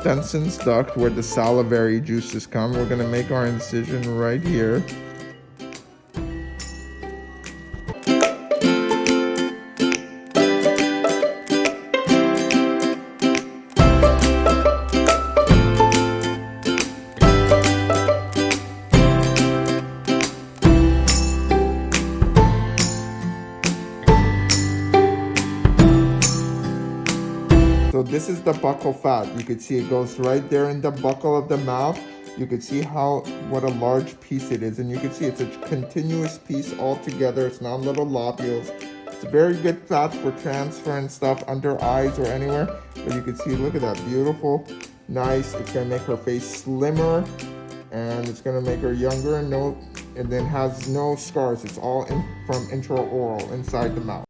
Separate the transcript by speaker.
Speaker 1: Stensen's duct where the salivary juices come. We're gonna make our incision right here. So this is the buccal fat. You can see it goes right there in the buccal of the mouth. You can see how, what a large piece it is. And you can see it's a continuous piece all together. It's not little lobules. It's very good fat for transferring stuff under eyes or anywhere. But you can see, look at that, beautiful, nice. It's gonna make her face slimmer and it's gonna make her younger and no, and then has no scars. It's all in, from intraoral inside the mouth.